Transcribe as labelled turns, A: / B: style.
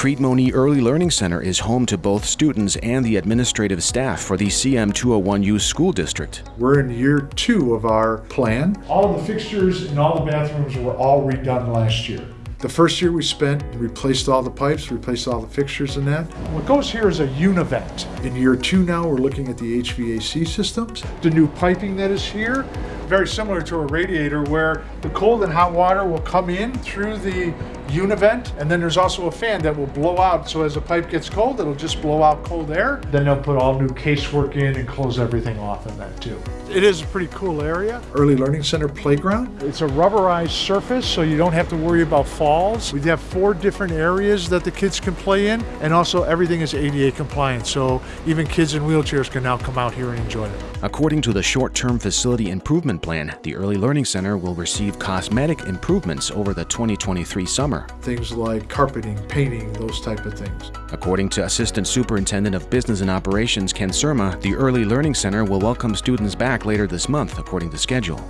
A: Crete Monee Early Learning Center is home to both students and the administrative staff for the CM 201U school district.
B: We're in year two of our plan.
C: All the fixtures and all the bathrooms were all redone last year.
B: The first year we spent, replaced all the pipes, replaced all the fixtures and that.
C: What goes here is a univent.
B: In year two now, we're looking at the HVAC systems.
C: The new piping that is here, very similar to a radiator where the cold and hot water will come in through the univent and then there's also a fan that will blow out. So as the pipe gets cold it'll just blow out cold air. Then they'll put all new casework in and close everything off in that too. It is a pretty cool area.
B: Early Learning Center playground.
C: it's a rubberized surface so you don't have to worry about falls. We have four different areas that the kids can play in and also everything is ada compliant so even kids in wheelchairs can now come out here and enjoy it.
A: According to the short term facility improvement plan, the Early Learning Center will receive cosmetic improvements over the 2023 summer.
B: Things like carpeting, painting, those type of things.
A: According to Assistant Superintendent of Business and Operations Ken Surma, the Early Learning Center will welcome students back later this month according to schedule.